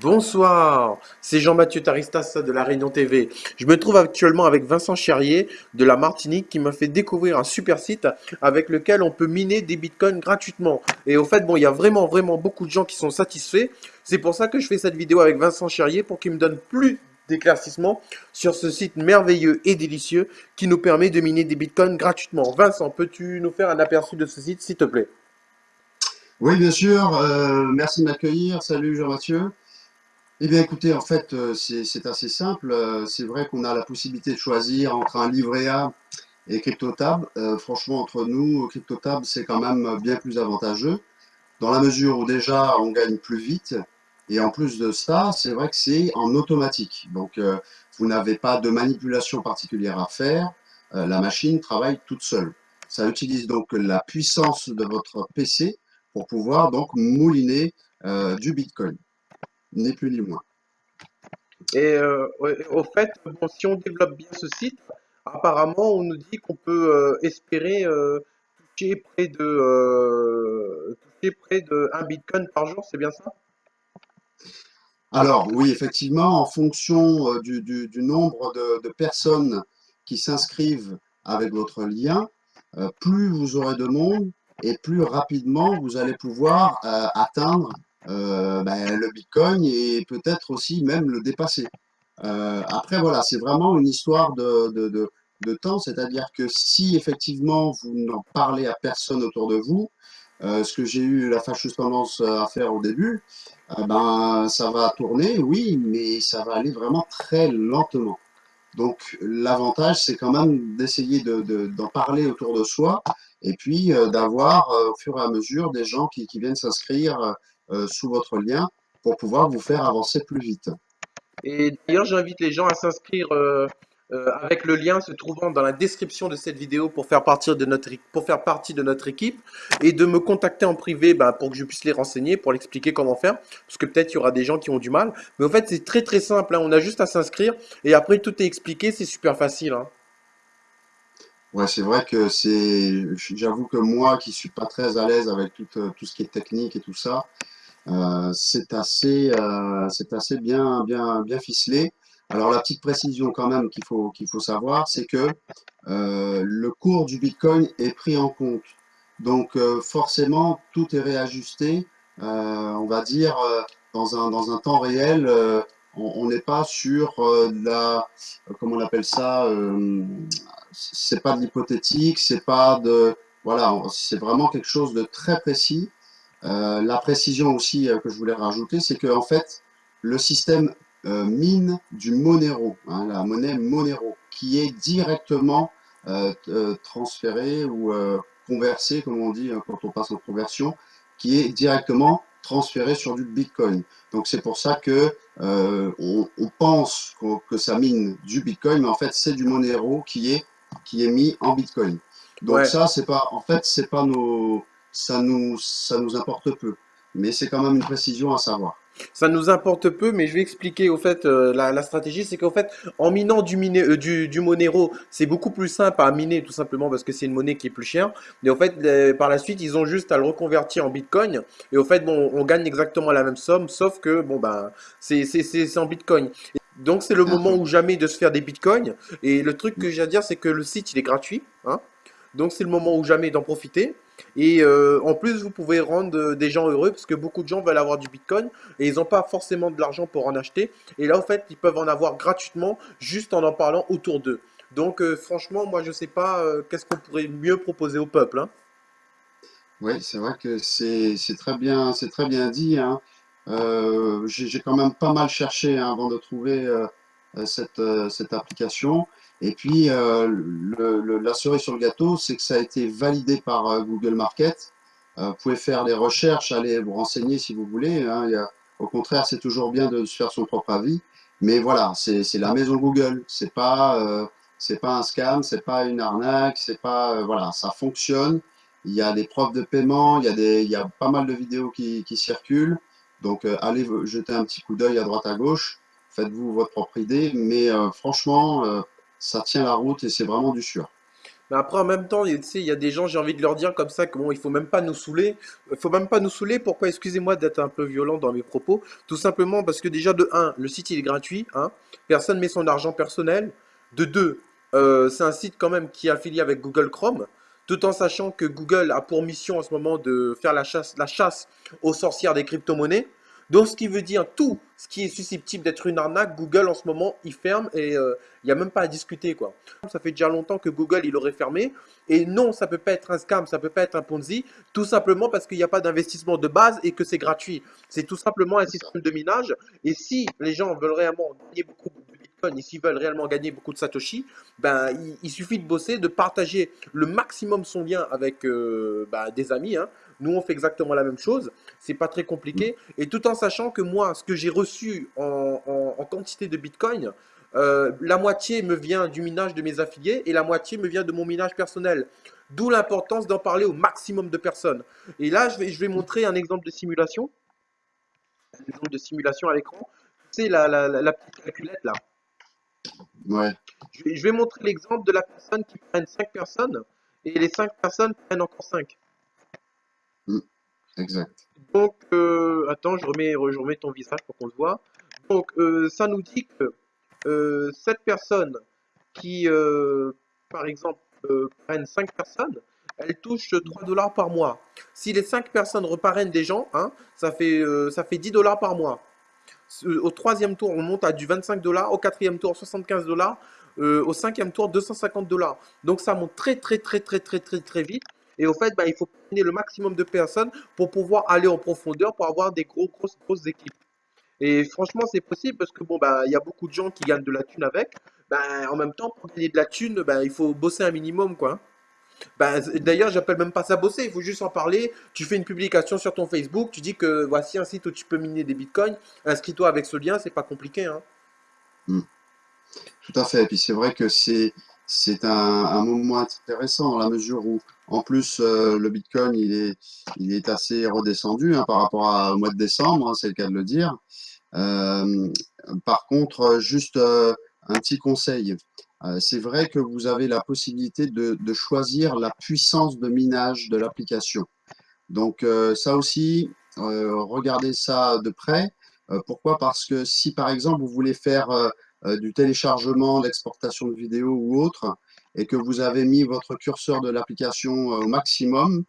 Bonsoir, c'est Jean-Mathieu Taristas de La Réunion TV. Je me trouve actuellement avec Vincent Cherrier de la Martinique qui m'a fait découvrir un super site avec lequel on peut miner des bitcoins gratuitement. Et au fait, bon, il y a vraiment, vraiment beaucoup de gens qui sont satisfaits. C'est pour ça que je fais cette vidéo avec Vincent Cherrier pour qu'il me donne plus d'éclaircissements sur ce site merveilleux et délicieux qui nous permet de miner des bitcoins gratuitement. Vincent, peux-tu nous faire un aperçu de ce site, s'il te plaît? Oui, bien sûr. Euh, merci de m'accueillir. Salut Jean-Mathieu. Eh bien, écoutez, en fait, euh, c'est assez simple. Euh, c'est vrai qu'on a la possibilité de choisir entre un livret A et CryptoTab. Euh, franchement, entre nous, CryptoTab, c'est quand même bien plus avantageux, dans la mesure où déjà, on gagne plus vite. Et en plus de ça, c'est vrai que c'est en automatique. Donc, vous n'avez pas de manipulation particulière à faire. la machine travaille toute seule. Ça utilise donc la puissance de votre PC pour pouvoir donc mouliner du Bitcoin ni plus ni moins. Et euh, au fait, si on développe bien ce site, apparemment, on nous dit qu'on peut euh, espérer euh, toucher près de toucher près de 1 bitcoin par jour, c'est bien ça? Alors oui, effectivement, en fonction du, nombre de, personnes qui s'inscrivent avec votre lien, plus vous aurez de monde et plus rapidement vous allez pouvoir atteindre euh, ben, le Bitcoin et peut-être aussi même le dépasser. Euh, après, voilà, c'est vraiment une histoire de, de, temps, c'est-à-dire que si effectivement vous n'en parlez à personne autour de vous, euh, ce que j'ai eu la fâcheuse tendance à faire au début, ben, ça va tourner, oui, mais ça va aller vraiment très lentement. Donc l'avantage, c'est quand même d'essayer d'en de, parler autour de soi et puis d'avoir au fur et à mesure des gens qui, viennent s'inscrire sous votre lien pour pouvoir vous faire avancer plus vite. Et d'ailleurs, j'invite les gens à s'inscrire euh, euh, avec le lien se trouvant dans la description de cette vidéo pour faire, partie de notre, pour faire partie de notre équipe et de me contacter en privé bah, pour que je puisse les renseigner, pour l'expliquer comment faire. Parce que peut-être il y aura des gens qui ont du mal. Mais en fait, c'est très très simple. Hein. On a juste à s'inscrire et après tout est expliqué. C'est super facile. Hein. Ouais, c'est vrai que c'est. J'avoue que moi qui suis pas très à l'aise avec tout, tout ce qui est technique et tout ça, euh, c'est assez, euh, c'est assez bien, bien, bien ficelé. Alors la petite précision quand même qu'il faut, qu'il faut savoir, c'est que euh, le cours du Bitcoin est pris en compte. Donc forcément, tout est réajusté, on va dire, dans un, dans un temps réel. on n'est pas sur la, comment on appelle ça, c'est pas de l'hypothétique, c'est pas de, voilà, c'est vraiment quelque chose de très précis. Euh, la précision aussi euh, que je voulais rajouter, c'est que en fait, le système euh, mine du Monero, hein, la monnaie Monero, qui est directement transférée ou conversée, comme on dit hein, quand on passe en conversion, qui est directement transférée sur du Bitcoin. Donc c'est pour ça que on, pense que ça mine du Bitcoin, mais en fait c'est du Monero qui est qui est mis en Bitcoin. Donc ça c'est pas, en fait c'est pas nos ça nous, ça nous importe peu. Mais c'est quand même une précision à savoir. Ça nous importe peu, mais je vais expliquer au fait euh, la, stratégie, c'est qu'en fait, en minant du, euh, du, du, Monero, c'est beaucoup plus simple à miner tout simplement parce que c'est une monnaie qui est plus chère. Et en fait, par la suite, ils ont juste à le reconvertir en Bitcoin. Et au fait, bon, on gagne exactement la même somme, sauf que bon ben, c'est en Bitcoin. Donc c'est le moment ou jamais de se faire des Bitcoins. Et le truc que j'ai à dire, c'est que le site il est gratuit, hein. Donc c'est le moment ou jamais d'en profiter. Et euh, en plus, vous pouvez rendre euh, des gens heureux parce que beaucoup de gens veulent avoir du Bitcoin et ils n'ont pas forcément de l'argent pour en acheter. Et là, en fait, ils peuvent en avoir gratuitement juste en en parlant autour d'eux. Donc, euh, franchement, moi, je ne sais pas qu'est-ce qu'on pourrait mieux proposer au peuple. Hein. Oui, c'est vrai que c'est très bien, très bien dit. Hein. J'ai quand même pas mal cherché hein, avant de trouver cette application. Et puis, euh, le, la cerise sur le gâteau, c'est que ça a été validé par euh, Google Market. Euh, vous pouvez faire des recherches, aller vous renseigner si vous voulez. Hein. Y a, au contraire, c'est toujours bien de se faire son propre avis. Mais voilà, c'est la maison Google. C'est pas, c'est pas un scam, c'est pas une arnaque, c'est pas, voilà, ça fonctionne. Il y a des preuves de paiement, il y a des, il y a pas mal de vidéos qui, qui circulent. Donc, allez jeter un petit coup d'œil à droite à gauche. Faites-vous votre propre idée. Mais franchement, ça tient la route et c'est vraiment du sûr. Mais après, en même temps, il y a des gens, j'ai envie de leur dire comme ça que bon, il faut même pas nous saouler. Il faut même pas nous saouler. Pourquoi? Excusez-moi d'être un peu violent dans mes propos? Tout simplement parce que déjà, de un, le site il est gratuit, hein. Personne met son argent personnel. De deux, euh, c'est un site quand même qui est affilié avec Google Chrome. Tout en sachant que Google a pour mission en ce moment de faire la chasse, la chasse aux sorcières des crypto-monnaies. Donc, ce qui veut dire tout ce qui est susceptible d'être une arnaque, Google en ce moment, il ferme et euh, il n'y a même pas à discuter. quoi. Ça fait déjà longtemps que Google, il aurait fermé. Et non, ça peut pas être un scam, ça peut pas être un Ponzi, tout simplement parce qu'il n'y a pas d'investissement de base et que c'est gratuit. C'est tout simplement un système de minage. Et si les gens veulent réellement gagner beaucoup de Bitcoin et s'ils veulent réellement gagner beaucoup de Satoshi, ben, il, il suffit de bosser, de partager le maximum son lien avec euh, ben, des amis. hein. Nous, on fait exactement la même chose. C'est pas très compliqué. Et tout en sachant que moi, ce que j'ai reçu en, en- en quantité de Bitcoin, euh, la moitié me vient du minage de mes affiliés et la moitié me vient de mon minage personnel. D'où l'importance d'en parler au maximum de personnes. Et là, je vais, je vais montrer un exemple de simulation. Un exemple de simulation à l'écran. C'est la, la, la, la petite calculette là. Ouais, Je vais, je vais montrer l'exemple de la personne qui prenne 5 personnes et les 5 personnes prennent encore 5. Exact. Donc, euh, attends, je remets, je remets ton visage pour qu'on le voit. Donc, euh, ça nous dit que euh, cette personne qui, par exemple, prennent 5 personnes, elle touche 3 dollars par mois. Si les 5 personnes reparrainent des gens, hein, ça fait, ça fait 10 dollars par mois. Au troisième tour, on monte à du 25 dollars. Au quatrième tour, 75 dollars. Au cinquième tour, 250 dollars. Donc ça monte très très très très très très très vite. Et au fait, bah, il faut prendre le maximum de personnes pour pouvoir aller en profondeur, pour avoir des gros grosses grosses équipes. Et franchement, c'est possible parce que bon, bah, il y a beaucoup de gens qui gagnent de la thune avec. Ben, en même temps, pour gagner de la thune, il faut bosser un minimum, quoi. Z- d'ailleurs, j'appelle même pas ça bosser, il faut juste en parler. Tu fais une publication sur ton Facebook, tu dis que voici un site où tu peux miner des bitcoins. Inscris-toi avec ce lien, c'est pas compliqué, hein. Mm. Tout à fait. Et puis c'est vrai que c'est c'est un, moment intéressant dans la mesure où, en plus, euh, le Bitcoin il est il est assez redescendu hein, par rapport à- au mois de décembre, hein, c'est le cas de le dire. Euh, par contre, juste euh, un petit conseil. C'est vrai que vous avez la possibilité de, de choisir la puissance de minage de l'application. Donc ça aussi, regardez ça de près. Pourquoi? Parce que si par exemple vous voulez faire du téléchargement, l'exportation de vidéos ou autre, et que vous avez mis votre curseur de l'application euh, au maximum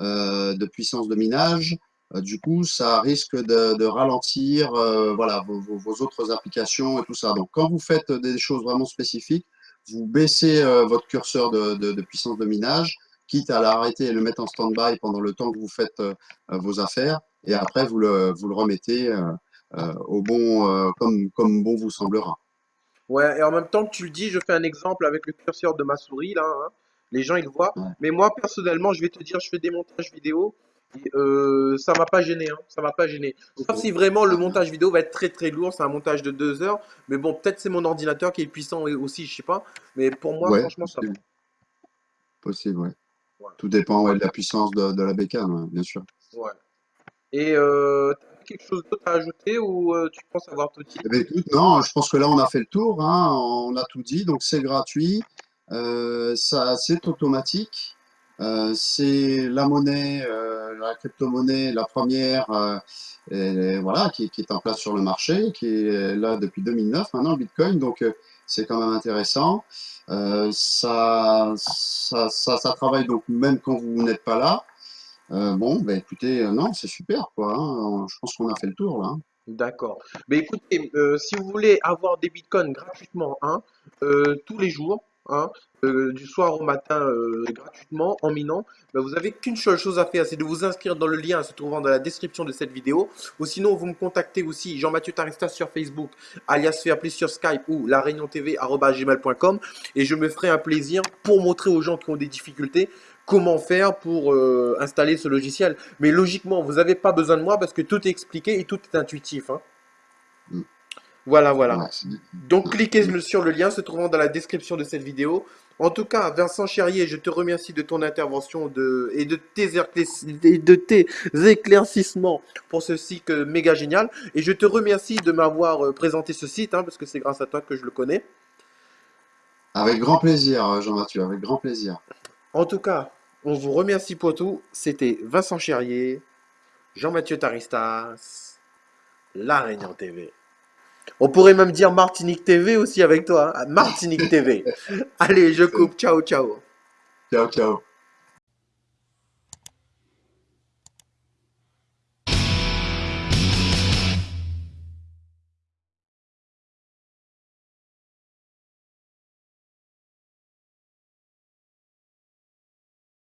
euh, de puissance de minage, euh, du coup ça risque de, de ralentir euh, voilà, vos, vos- autres applications et tout ça. Donc quand vous faites des choses vraiment spécifiques, vous baissez euh, votre curseur de, de- puissance de minage quitte à l'arrêter et le mettre en stand-by pendant le temps que vous faites euh, euh, vos affaires, et après vous le, vous le remettez euh, euh, au bon, euh, comme, comme bon vous semblera. Ouais, et en même temps que tu le dis, je fais un exemple avec le curseur de ma souris, là, hein. Les gens, ils le voient. Ouais. Mais moi, personnellement, je vais te dire, je fais des montages vidéo. Et, euh, ça m'a pas gêné, hein. Ça m'a pas gêné. Sauf si vraiment le montage vidéo va être très très lourd, c'est un montage de deux heures. Mais bon, peut-être c'est mon ordinateur qui est puissant aussi, je sais pas. Mais pour moi, Ouais, franchement, ça va. possible, possible, ouais. Voilà. Tout dépend ouais, de la puissance de, de la bécane, ouais, bien sûr. Ouais. Et euh, quelque chose d'autre à ajouter ou euh, tu penses avoir tout dit? Eh écoute, non, je pense que là on a fait le tour, hein, on a tout dit, donc c'est gratuit, euh, c'est automatique, euh, c'est la monnaie, euh, la crypto-monnaie, la première, voilà, qui, est en place sur le marché, qui est là depuis 2009 maintenant, Bitcoin, donc c'est quand même intéressant. Ça, ça, ça, ça travaille donc même quand vous n'êtes pas là. Euh, bon, ben écoutez, euh, non, c'est super, quoi. hein, je pense qu'on a fait le tour là. D'accord. Mais écoutez, euh, si vous voulez avoir des bitcoins gratuitement, hein, tous les jours, hein, du soir au matin, gratuitement, en minant, ben, vous avez qu'une seule chose à faire, c'est de vous inscrire dans le lien se trouvant dans la description de cette vidéo. Ou sinon, vous me contactez aussi, Jean-Mathieu Tarista sur Facebook, alias Fairplay sur Skype ou la réunion TV@gmail.com, et je me ferai un plaisir pour montrer aux gens qui ont des difficultés comment faire pour euh, installer ce logiciel. Mais logiquement, vous n'avez pas besoin de moi parce que tout est expliqué et tout est intuitif. hein. Mm. Voilà, voilà. Ouais, Donc cliquez sur le lien se trouvant dans la description de cette vidéo. En tout cas, Vincent Cherrier, je te remercie de ton intervention de, et de tes, éclaircis- et de tes éclaircissements pour ce site euh, méga génial. Et je te remercie de m'avoir euh, présenté ce site, hein, parce que c'est grâce à toi que je le connais. Avec grand plaisir, Jean-Mathieu, avec grand plaisir. En tout cas, on vous remercie pour tout. C'était Vincent Cherrier, Jean-Mathieu Taristas, La Réunion TV. On pourrait même dire Martinique TV aussi avec toi. hein. Martinique TV. Allez, je coupe. Ciao, ciao. Ciao, ciao.